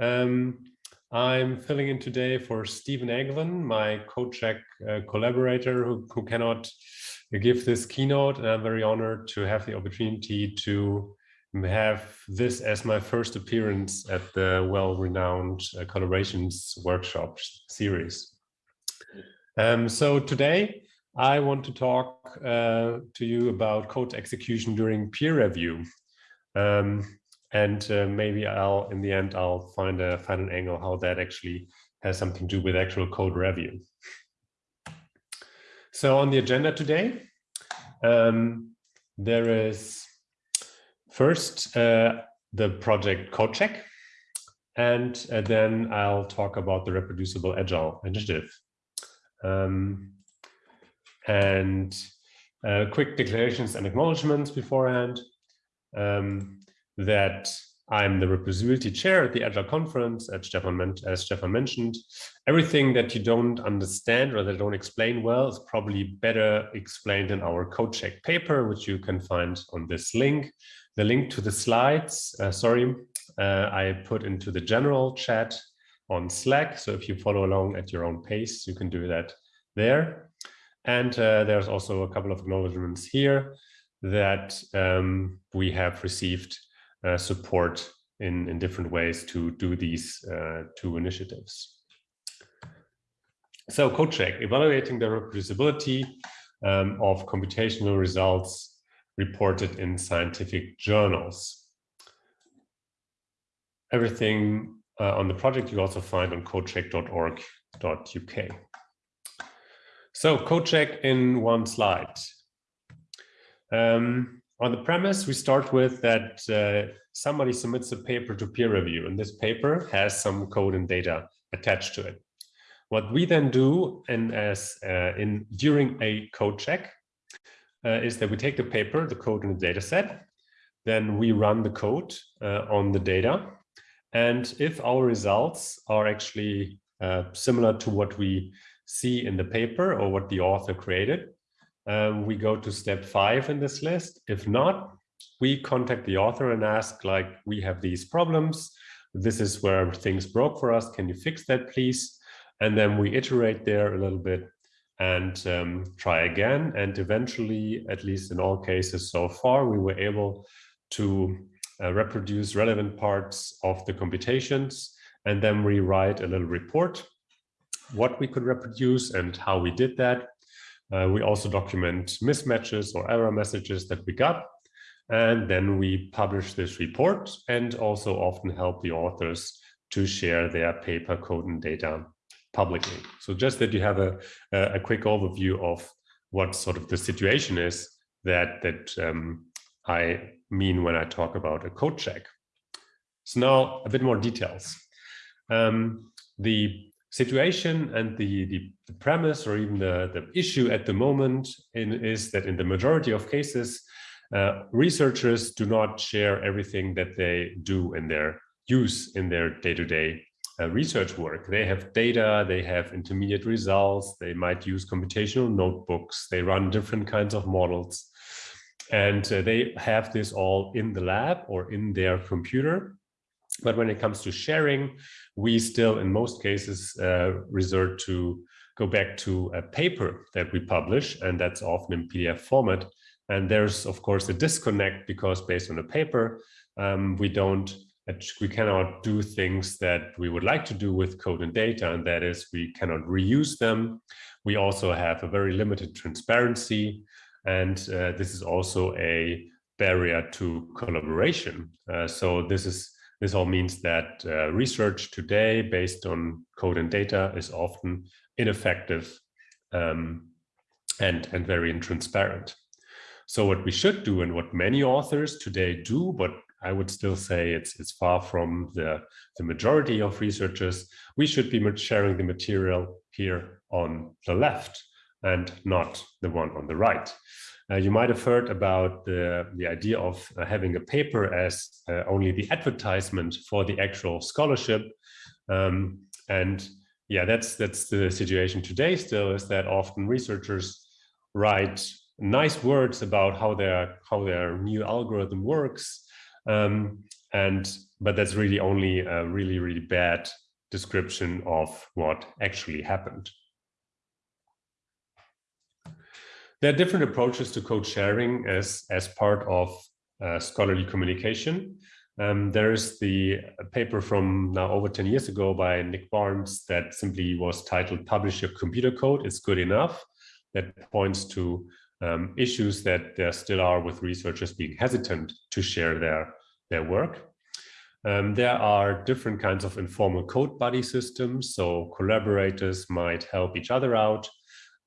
Um, I'm filling in today for Stephen Eglen, my CodeCheck uh, collaborator who, who cannot give this keynote. And I'm very honored to have the opportunity to have this as my first appearance at the well-renowned uh, collaborations workshop series. Um, so today I want to talk uh, to you about code execution during peer review. Um, and uh, maybe I'll, in the end, I'll find a find an angle how that actually has something to do with actual code review. So on the agenda today, um, there is first uh, the project code check, and uh, then I'll talk about the reproducible agile initiative. Um, and uh, quick declarations and acknowledgements beforehand. Um, that I'm the reproducibility chair at the Agile conference, as Stefan, as Stefan mentioned. Everything that you don't understand or that don't explain well is probably better explained in our code check paper, which you can find on this link. The link to the slides, uh, sorry, uh, I put into the general chat on Slack. So if you follow along at your own pace, you can do that there. And uh, there's also a couple of acknowledgements here that um, we have received uh, support in, in different ways to do these uh, two initiatives. So CodeCheck, evaluating the reproducibility um, of computational results reported in scientific journals. Everything uh, on the project you also find on codecheck.org.uk. So CodeCheck in one slide. Um, on the premise, we start with that uh, somebody submits a paper to peer review, and this paper has some code and data attached to it. What we then do, and as uh, in during a code check, uh, is that we take the paper, the code, and the data set, then we run the code uh, on the data, and if our results are actually uh, similar to what we see in the paper or what the author created, um, we go to step five in this list. If not, we contact the author and ask like, we have these problems. This is where things broke for us. Can you fix that, please? And then we iterate there a little bit and um, try again. And eventually, at least in all cases so far, we were able to uh, reproduce relevant parts of the computations and then rewrite a little report what we could reproduce and how we did that uh, we also document mismatches or error messages that we got. And then we publish this report and also often help the authors to share their paper code and data publicly. So just that you have a, a quick overview of what sort of the situation is that, that um, I mean when I talk about a code check. So now a bit more details. Um, the situation and the, the, the, premise or even the, the issue at the moment in, is that in the majority of cases, uh, researchers do not share everything that they do in their use in their day-to-day -day, uh, research work. They have data, they have intermediate results, they might use computational notebooks, they run different kinds of models, and uh, they have this all in the lab or in their computer. But when it comes to sharing, we still, in most cases, uh, resort to go back to a paper that we publish, and that's often in PDF format. And there's, of course, a disconnect because based on a paper, um, we don't, we cannot do things that we would like to do with code and data, and that is we cannot reuse them. We also have a very limited transparency, and uh, this is also a barrier to collaboration. Uh, so this is this all means that uh, research today based on code and data is often ineffective um, and, and very intransparent. So what we should do and what many authors today do, but I would still say it's, it's far from the, the majority of researchers, we should be sharing the material here on the left and not the one on the right. Uh, you might have heard about the, the idea of uh, having a paper as uh, only the advertisement for the actual scholarship. Um, and yeah, that's that's the situation today still is that often researchers write nice words about how their how their new algorithm works Um, and but that's really only a really, really bad description of what actually happened. There are different approaches to code sharing as, as part of uh, scholarly communication. Um, there is the paper from now over 10 years ago by Nick Barnes that simply was titled Publish Your Computer Code, It's Good Enough, that points to um, issues that there still are with researchers being hesitant to share their, their work. Um, there are different kinds of informal code buddy systems, so collaborators might help each other out.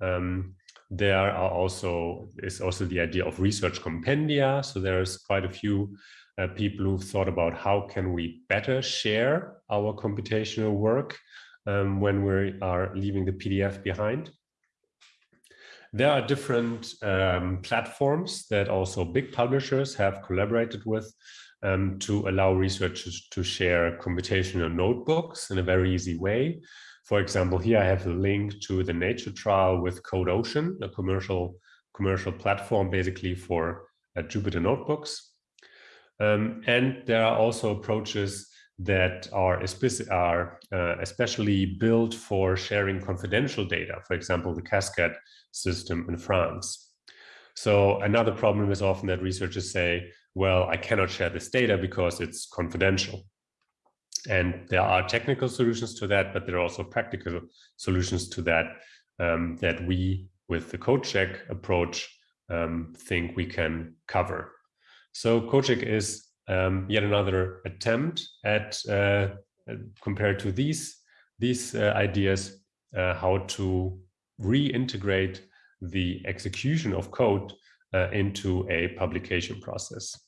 Um, there are also is also the idea of research compendia. So there's quite a few uh, people who've thought about how can we better share our computational work um, when we are leaving the PDF behind. There are different um, platforms that also big publishers have collaborated with um, to allow researchers to share computational notebooks in a very easy way. For example, here I have a link to the Nature trial with CodeOcean, a commercial commercial platform basically for uh, Jupyter notebooks. Um, and there are also approaches that are, are uh, especially built for sharing confidential data, for example, the cascad system in France. So another problem is often that researchers say, well, I cannot share this data because it's confidential. And there are technical solutions to that, but there are also practical solutions to that um, that we, with the CodeCheck approach, um, think we can cover. So CodeCheck is um, yet another attempt at, uh, compared to these, these uh, ideas, uh, how to reintegrate the execution of code uh, into a publication process.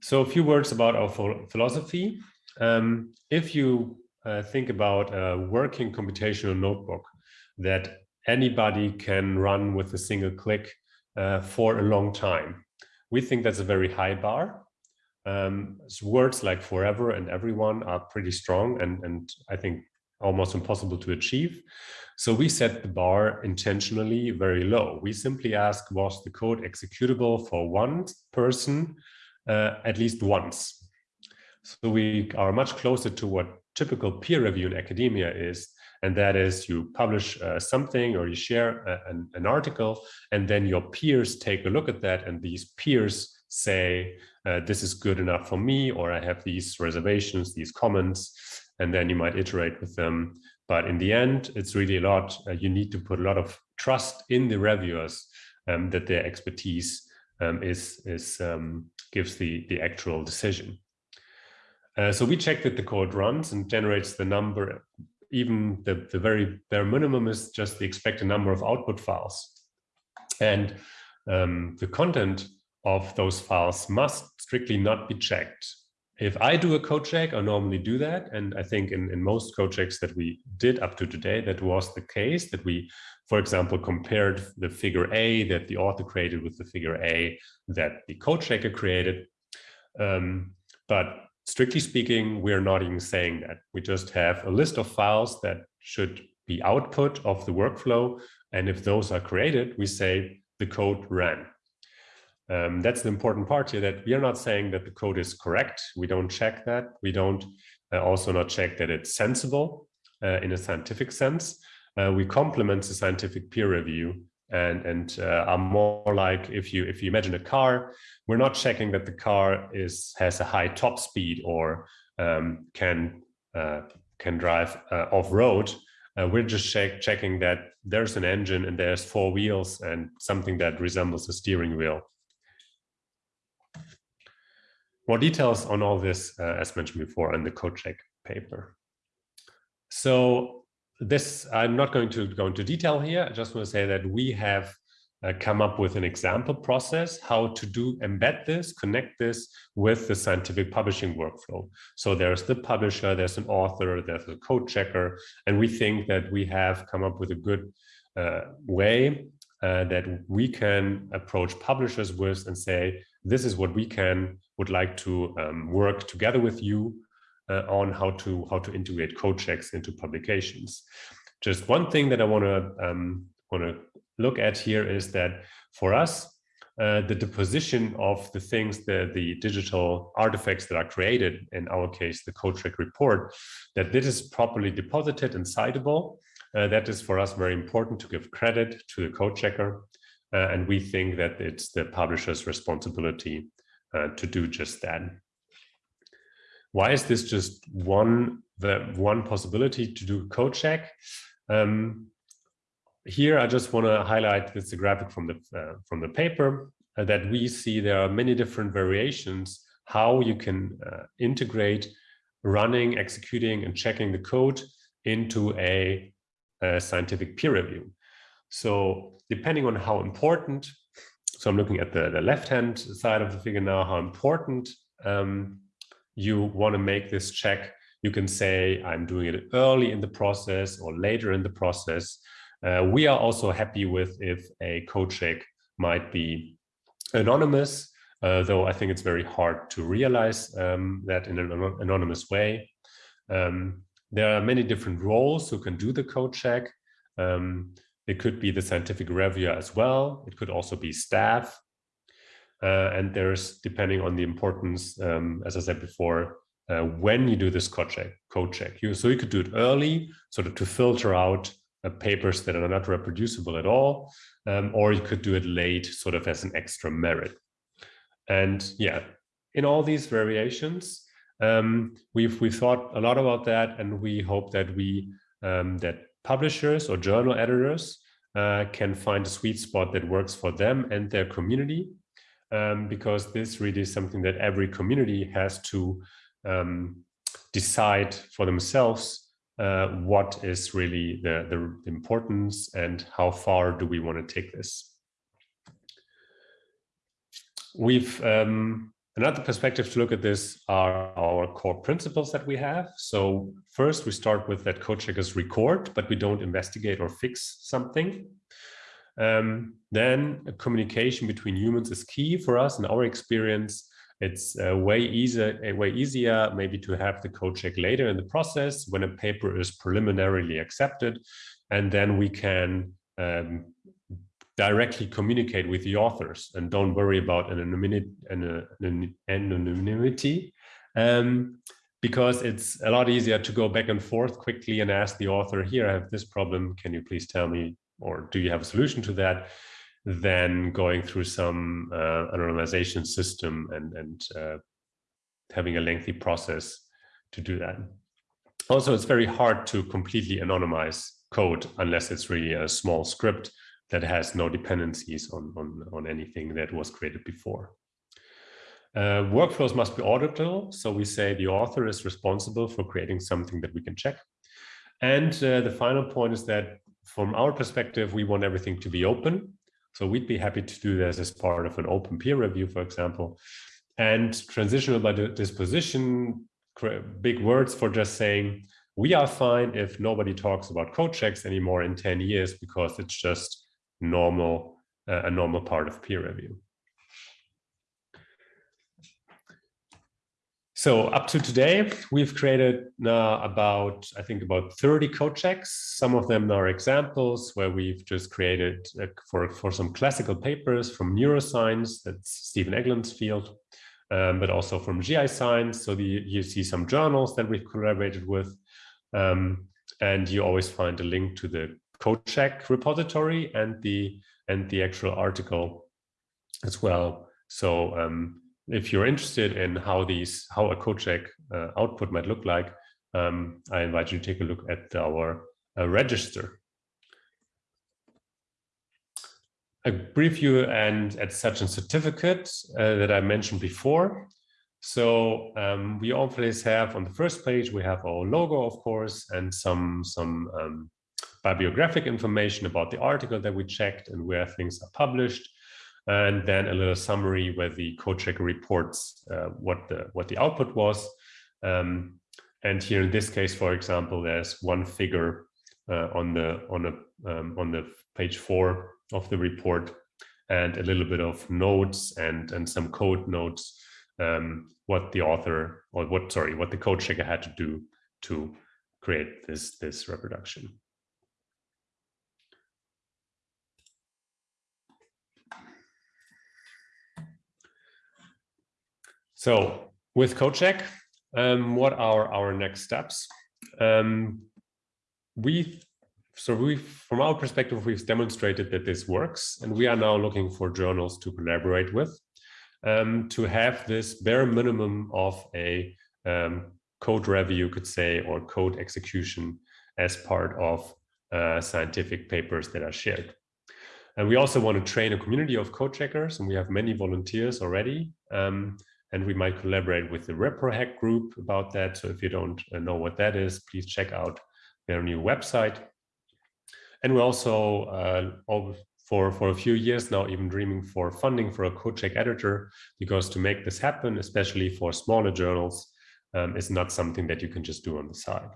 So a few words about our philosophy. Um, if you uh, think about a working computational notebook that anybody can run with a single click uh, for a long time, we think that's a very high bar. Um, words like forever and everyone are pretty strong and, and I think almost impossible to achieve. So we set the bar intentionally very low. We simply ask, was the code executable for one person uh, at least once? So we are much closer to what typical peer review in academia is, and that is you publish uh, something or you share a, an, an, article, and then your peers take a look at that, and these peers say, uh, this is good enough for me, or I have these reservations, these comments, and then you might iterate with them. But in the end, it's really a lot, uh, you need to put a lot of trust in the reviewers um, that their expertise um, is, is um, gives the, the actual decision. Uh, so we check that the code runs and generates the number, even the, the very bare minimum is just the expected number of output files. And um, the content of those files must strictly not be checked. If I do a code check, I normally do that. And I think in, in most code checks that we did up to today, that was the case that we, for example, compared the figure A that the author created with the figure A that the code checker created. Um, but strictly speaking, we're not even saying that. We just have a list of files that should be output of the workflow. And if those are created, we say the code ran. Um, that's the important part here that we are not saying that the code is correct. We don't check that. We don't uh, also not check that it's sensible uh, in a scientific sense. Uh, we complement the scientific peer review and and uh, are more like if you if you imagine a car we're not checking that the car is has a high top speed or um, can uh, can drive uh, off road uh, we're just check, checking that there's an engine and there's four wheels and something that resembles a steering wheel. More details on all this uh, as mentioned before in the code check paper. So this, I'm not going to go into detail here. I just want to say that we have uh, come up with an example process, how to do embed this, connect this with the scientific publishing workflow. So there's the publisher, there's an author, there's a code checker, and we think that we have come up with a good uh, way uh, that we can approach publishers with and say, this is what we can would like to um, work together with you on how to how to integrate code checks into publications. Just one thing that I want to um, want to look at here is that for us, uh, the deposition of the things, the, the digital artifacts that are created, in our case, the CodeCheck report, that this is properly deposited and citable. Uh, that is for us very important to give credit to the code checker. Uh, and we think that it's the publisher's responsibility uh, to do just that. Why is this just one the one possibility to do a code check? Um, here, I just want to highlight this graphic from the uh, from the paper uh, that we see there are many different variations how you can uh, integrate running, executing, and checking the code into a, a scientific peer review. So depending on how important, so I'm looking at the, the left-hand side of the figure now, how important um, you want to make this check. You can say, I'm doing it early in the process or later in the process. Uh, we are also happy with if a code check might be anonymous, uh, though I think it's very hard to realize um, that in an anonymous way. Um, there are many different roles who can do the code check. Um, it could be the scientific reviewer as well. It could also be staff. Uh, and there's, depending on the importance, um, as I said before, uh, when you do this code check, code check. You, so you could do it early, sort of to filter out uh, papers that are not reproducible at all, um, or you could do it late, sort of as an extra merit. And yeah, in all these variations, um, we've we thought a lot about that, and we hope that we um, that publishers or journal editors uh, can find a sweet spot that works for them and their community, um, because this really is something that every community has to um, decide for themselves uh, what is really the, the importance and how far do we want to take this. We've um, Another perspective to look at this are our core principles that we have. So first we start with that code checkers record, but we don't investigate or fix something. Um, then communication between humans is key for us. In our experience. It's uh, way easier, uh, way easier maybe to have the code check later in the process when a paper is preliminarily accepted, and then we can um, directly communicate with the authors and don't worry about anonymity, anonymity. Um, because it's a lot easier to go back and forth quickly and ask the author, here, I have this problem, can you please tell me, or do you have a solution to that, than going through some uh, anonymization system and, and uh, having a lengthy process to do that. Also, it's very hard to completely anonymize code unless it's really a small script that has no dependencies on, on, on anything that was created before. Uh, workflows must be auditable. So we say the author is responsible for creating something that we can check. And uh, the final point is that from our perspective, we want everything to be open. So we'd be happy to do this as part of an open peer review, for example. And transitional by disposition, big words for just saying, we are fine if nobody talks about code checks anymore in 10 years because it's just normal uh, a normal part of peer review. So up to today, we've created uh, about, I think about 30 code checks. Some of them are examples where we've just created uh, for, for some classical papers from neuroscience, that's Stephen Eglen's field, um, but also from GI science. So the, you see some journals that we've collaborated with. Um, and you always find a link to the code check repository and the and the actual article as well. So um, if you're interested in how these how a CodeCheck uh, output might look like, um, I invite you to take a look at our uh, register. A brief view and at such a certificate uh, that I mentioned before. So um, we always have on the first page, we have our logo, of course, and some, some um, bibliographic information about the article that we checked and where things are published, and then a little summary where the code checker reports uh, what the what the output was. Um, and here in this case, for example, there's one figure uh, on the on the um, on the page four of the report, and a little bit of notes and and some code notes um, what the author or what sorry what the code checker had to do to create this this reproduction. So with CodeCheck, um, what are our next steps? Um, we so we from our perspective, we've demonstrated that this works, and we are now looking for journals to collaborate with um, to have this bare minimum of a um, code review, you could say, or code execution as part of uh, scientific papers that are shared. And we also want to train a community of code checkers, and we have many volunteers already. Um, and we might collaborate with the ReproHack group about that. So if you don't uh, know what that is, please check out their new website. And we're also uh, for, for a few years now even dreaming for funding for a code check editor, because to make this happen, especially for smaller journals, um, is not something that you can just do on the side.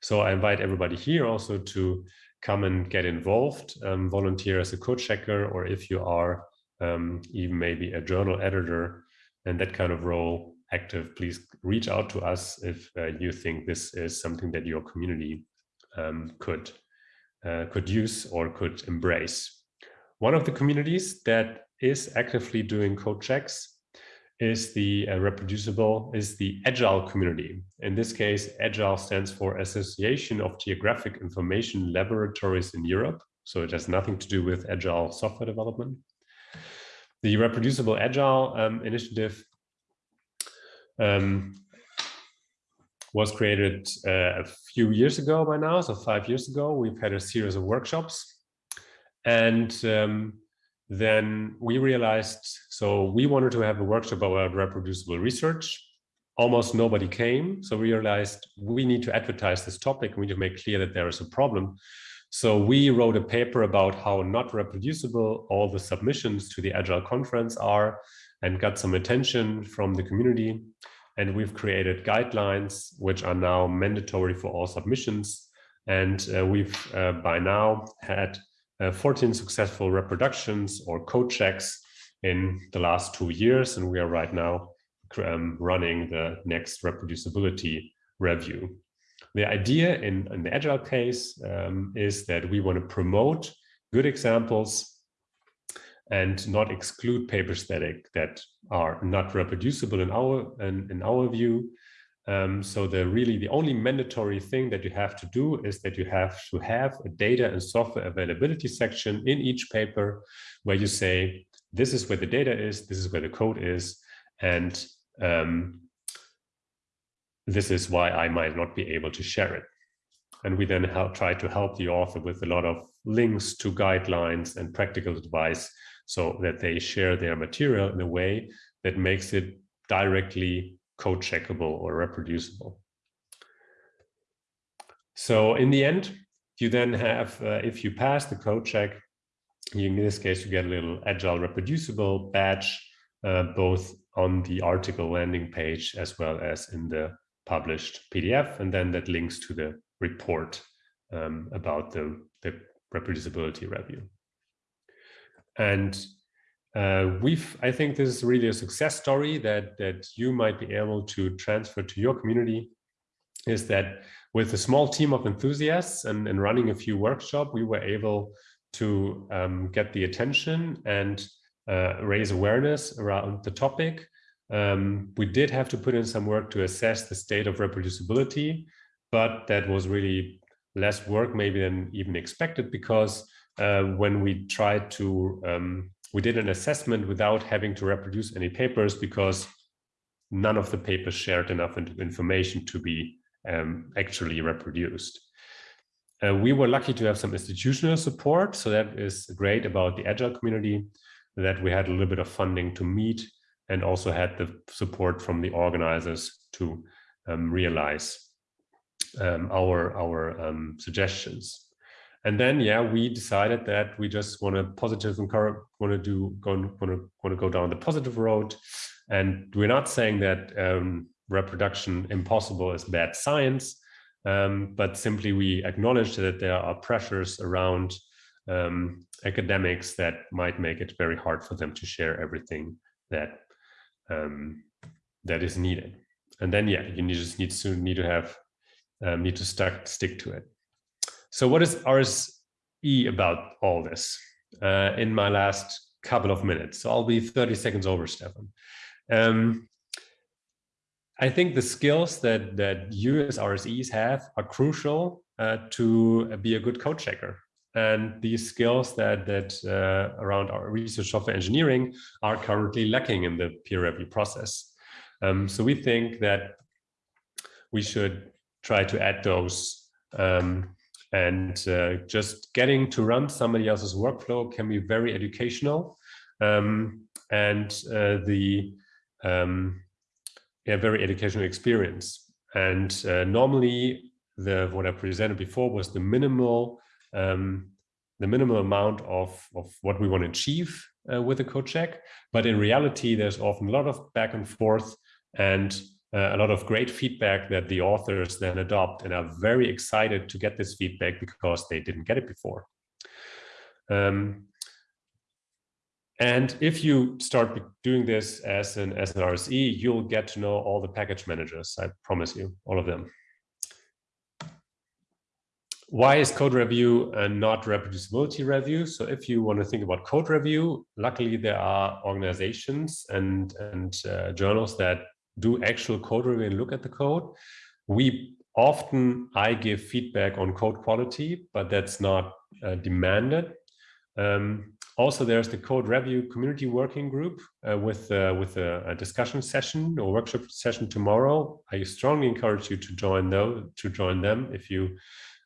So I invite everybody here also to come and get involved, um, volunteer as a code checker, or if you are um, even maybe a journal editor and that kind of role active, please reach out to us if uh, you think this is something that your community um, could uh, could use or could embrace. One of the communities that is actively doing code checks is the uh, reproducible, is the Agile community. In this case, Agile stands for Association of Geographic Information Laboratories in Europe. So it has nothing to do with Agile software development. The reproducible Agile um, initiative um, was created uh, a few years ago by now, so five years ago. We've had a series of workshops. And um, then we realized, so we wanted to have a workshop about reproducible research. Almost nobody came. So we realized we need to advertise this topic. We need to make clear that there is a problem. So we wrote a paper about how not reproducible all the submissions to the Agile conference are and got some attention from the community. And we've created guidelines, which are now mandatory for all submissions. And uh, we've uh, by now had uh, 14 successful reproductions or code checks in the last two years. And we are right now um, running the next reproducibility review. The idea in, in the Agile case um, is that we want to promote good examples and not exclude papers that, that are not reproducible in our, in, in our view. Um, so the really the only mandatory thing that you have to do is that you have to have a data and software availability section in each paper where you say, this is where the data is, this is where the code is, and um, this is why I might not be able to share it. And we then help, try to help the author with a lot of links to guidelines and practical advice so that they share their material in a way that makes it directly code checkable or reproducible. So in the end, you then have, uh, if you pass the code check, in this case, you get a little agile reproducible badge, uh, both on the article landing page as well as in the published PDF, and then that links to the report um, about the, the reproducibility review. And uh, we've, I think this is really a success story that, that you might be able to transfer to your community is that with a small team of enthusiasts and, and running a few workshops, we were able to um, get the attention and uh, raise awareness around the topic. Um, we did have to put in some work to assess the state of reproducibility, but that was really less work maybe than even expected because uh, when we tried to um, we did an assessment without having to reproduce any papers because none of the papers shared enough information to be um, actually reproduced. Uh, we were lucky to have some institutional support, so that is great about the Agile community, that we had a little bit of funding to meet and also had the support from the organizers to um, realize um, our, our um, suggestions. And then, yeah, we decided that we just want to positive and want to do go want to want to go down the positive road, and we're not saying that um, reproduction impossible is bad science, um, but simply we acknowledge that there are pressures around um, academics that might make it very hard for them to share everything that um, that is needed. And then, yeah, you just need to need to have um, need to stuck stick to it. So what is RSE about all this uh, in my last couple of minutes? So I'll be 30 seconds over, Stefan. Um, I think the skills that that you as RSEs have are crucial uh, to be a good code checker. And these skills that that uh, around our research software engineering are currently lacking in the peer review process. Um, so we think that we should try to add those um, and uh, just getting to run somebody else's workflow can be very educational um, and uh, the um, yeah, very educational experience. And uh, normally, the what I presented before was the minimal um, the minimal amount of of what we want to achieve uh, with a code check. But in reality, there's often a lot of back and forth and uh, a lot of great feedback that the authors then adopt and are very excited to get this feedback because they didn't get it before. Um, and if you start doing this as an, as an RSE, you'll get to know all the package managers, I promise you, all of them. Why is code review and not reproducibility review? So if you want to think about code review, luckily there are organizations and, and uh, journals that do actual code review and look at the code. We often, I give feedback on code quality, but that's not uh, demanded. Um, also, there's the code review community working group uh, with uh, with a, a, discussion session or workshop session tomorrow. I strongly encourage you to join though to join them if you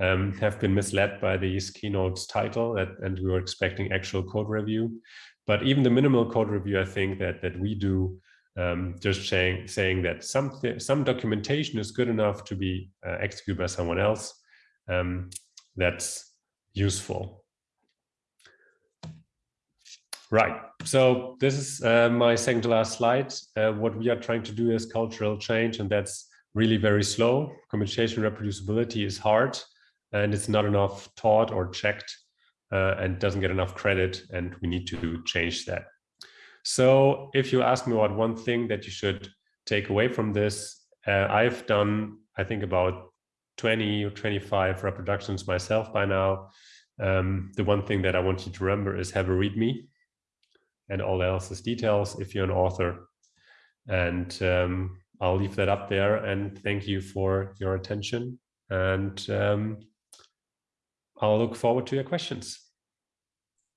um, have been misled by these keynotes title that, and we were expecting actual code review. But even the minimal code review, I think that that we do um, just saying saying that some some documentation is good enough to be uh, executed by someone else. Um, that's useful. Right. So this is uh, my second to last slide. Uh, what we are trying to do is cultural change, and that's really very slow. Communication reproducibility is hard, and it's not enough taught or checked, uh, and doesn't get enough credit, and we need to change that. So if you ask me about one thing that you should take away from this, uh, I've done, I think, about 20 or 25 reproductions myself by now. Um, the one thing that I want you to remember is have a README and all else is details if you're an author. And um, I'll leave that up there and thank you for your attention. And um, I'll look forward to your questions.